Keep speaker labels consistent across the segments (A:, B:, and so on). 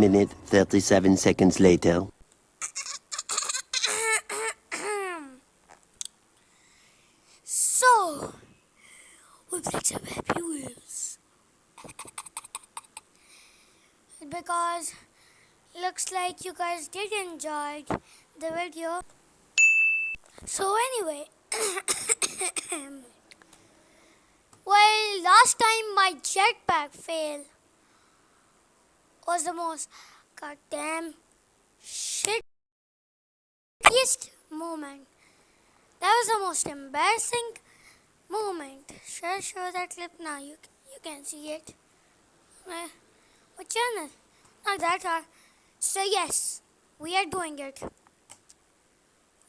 A: minute, 37 seconds later.
B: so, we played some Happy Wheels. because looks like you guys did enjoy the video. So anyway, well, last time my jetpack failed was the most goddamn shittiest moment. That was the most embarrassing moment. Should I show that clip now? You you can see it. Uh, what channel? Not that hard. So yes, we are doing it.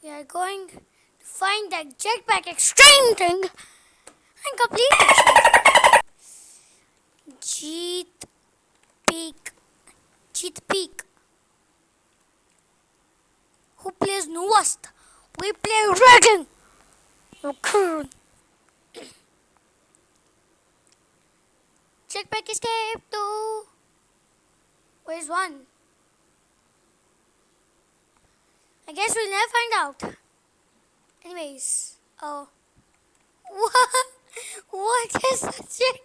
B: We are going to find that jetpack extreme thing and complete it. Jeet Peak. Jeet Peak. Who plays newest? We play Dragon. Okay. Jetpack escape two. Where's one? I guess we'll never find out. Anyways, oh. What? What is that jet?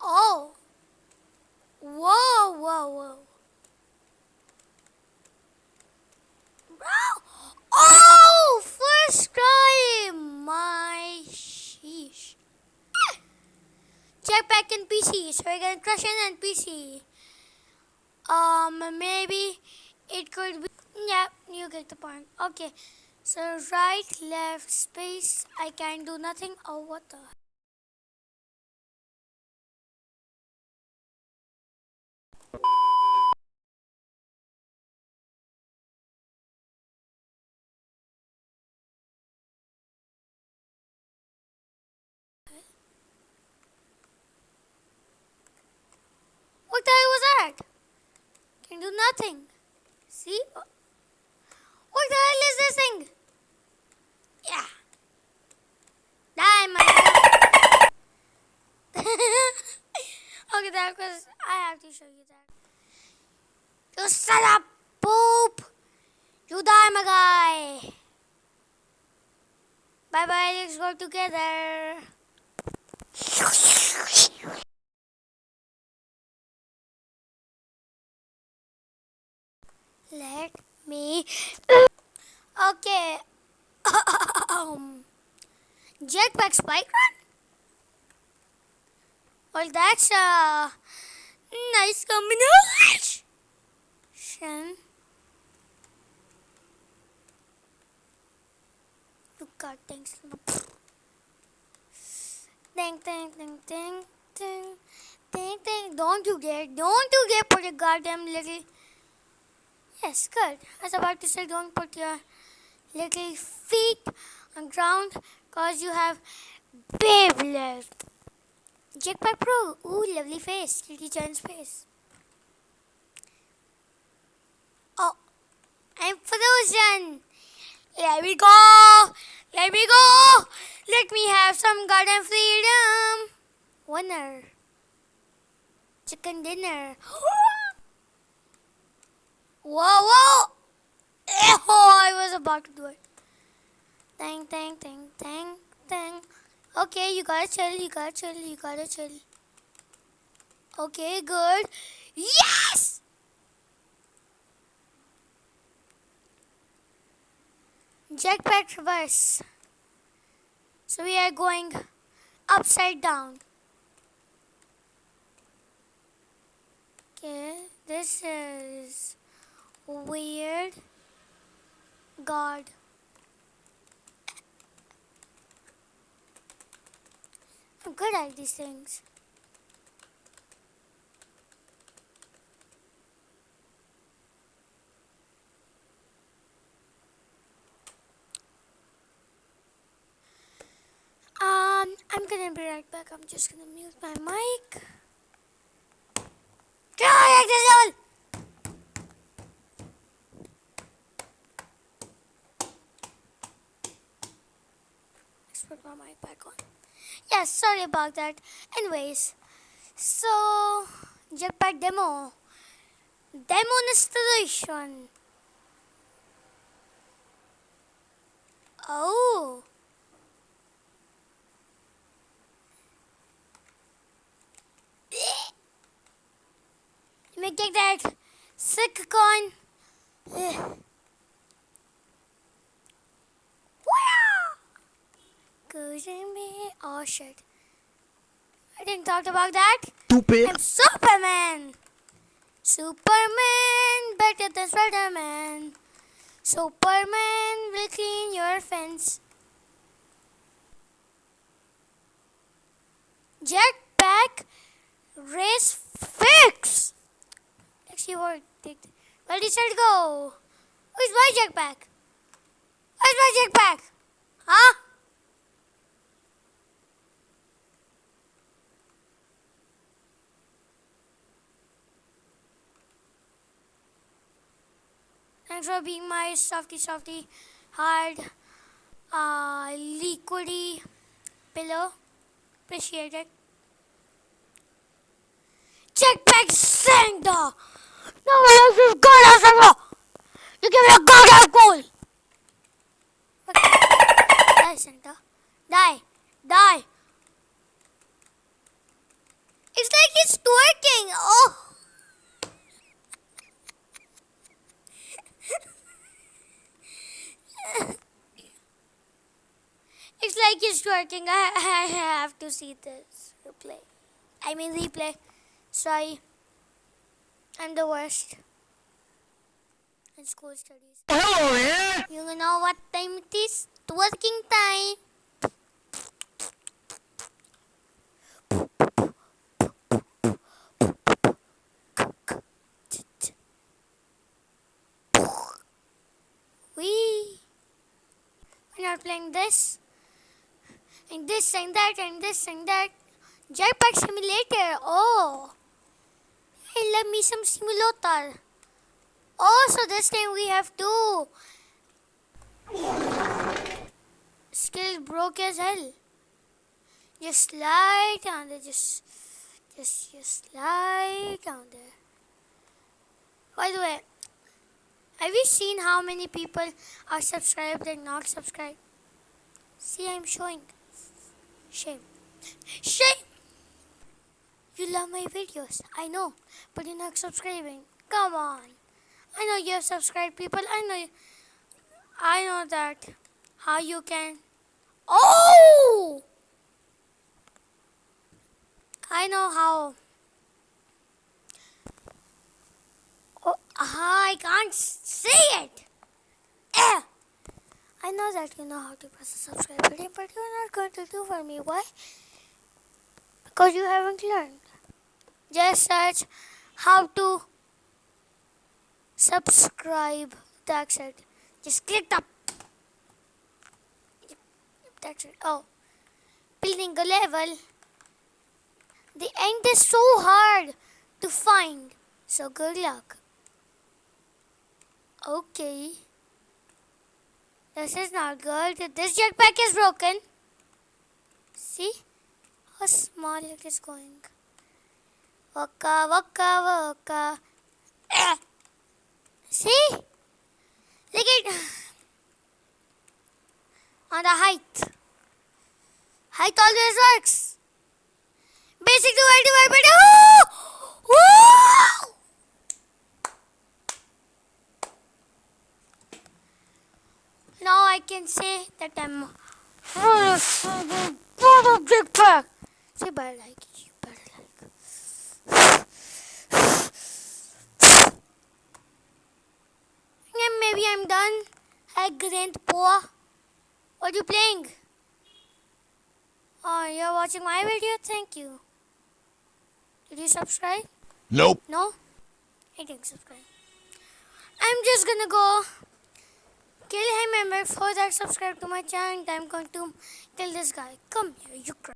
B: oh. Whoa, whoa, whoa. Bro! Oh! First time! My sheesh. Jetpack and PC. So we're gonna crush an NPC. Um, maybe it could be. Yeah, you get the point. Okay. So right, left, space. I can't do nothing. Oh, what the? What the hell was that? Can do nothing. See? What the hell is this thing? Yeah. Die, Okay, that was. I have to show you that. You son of poop! You die, my guy! Bye bye, let's go together. Let me. Okay. um, jetpack spike run? Well, that's a nice combination. Look at things. Ding, ding, ding, ding, ding, ding, ding. Don't you dare, don't you dare put a goddamn little. Yes, good. I was about to say don't put your little feet on ground because you have babe left. Jetpack Pro. Ooh, lovely face. Kitty Chan's face. Oh, I'm frozen. Let me go. Let me go. Let me have some garden freedom. Winner. Chicken dinner. Oh! Whoa, whoa. Oh, I was about to do it. Dang, dang, dang, dang, dang. Okay, you gotta chill, you gotta chill, you gotta chill. Okay, good. Yes! Jetpack reverse. So we are going upside down. Okay, this is weird. God. I'm good at these things. Um, I'm gonna be right back. I'm just gonna mute my mic. Go, Put my mic back on. Yes, sorry about that. Anyways, so Jetpack demo. Demonstration. Oh. Let me get that sick coin. In me. Oh shit. I didn't talk about that.
A: Stupid.
B: I'm Superman. Superman better than Spider-Man. Superman will clean your fence. Jetpack race fix. Let's see what did. Well, set go. Where's my jetpack? Where's my jetpack? Huh? Thanks for being my softy softy hard uh liquidy pillow. Appreciate it. Jetpack! No one else is good as! You give me a goddamn goal! Okay. Die, Santa. Die. It's like it's twerking. Oh. It's twerking. I, I have to see this replay. I mean replay. Sorry. I'm the worst. In school studies.
A: Hello there.
B: You know what time it is? Twerking time. Wee. We're not playing this. And this and that and this and that. Jetpack simulator. Oh. I love me some simulator. Oh, so this time we have two. Skill broke as hell. Just slide down there. Just, just, just slide down there. By the way, have you seen how many people are subscribed and not subscribed? See, I'm showing. Shame. Shame! You love my videos, I know, but you're not subscribing. Come on. I know you have subscribed people. I know. you, I know that. How you can. Oh! I know how. Oh, I can't say it. Eh. I know that you know how to press the subscribe button, but you're not going to do for me. Why? Because you haven't learned. Just search how to subscribe. That's it. Just click the. That's it. Oh, building a level. The end is so hard to find. So good luck. Okay. This is not good. This jetpack is broken. See how small it is going. Waka waka waka. See? Look at on the height. Height always works. Basic divided divided by two. Now I can say that I'm full of full of big pack. Say better like it. You better like. And maybe I'm done. I grandpa. What are you playing? Oh, you're watching my video? Thank you. Did you subscribe?
A: Nope.
B: No? I didn't subscribe. I'm just gonna go kill him and before that subscribe to my channel. I'm going to kill this guy. Come here, you cry.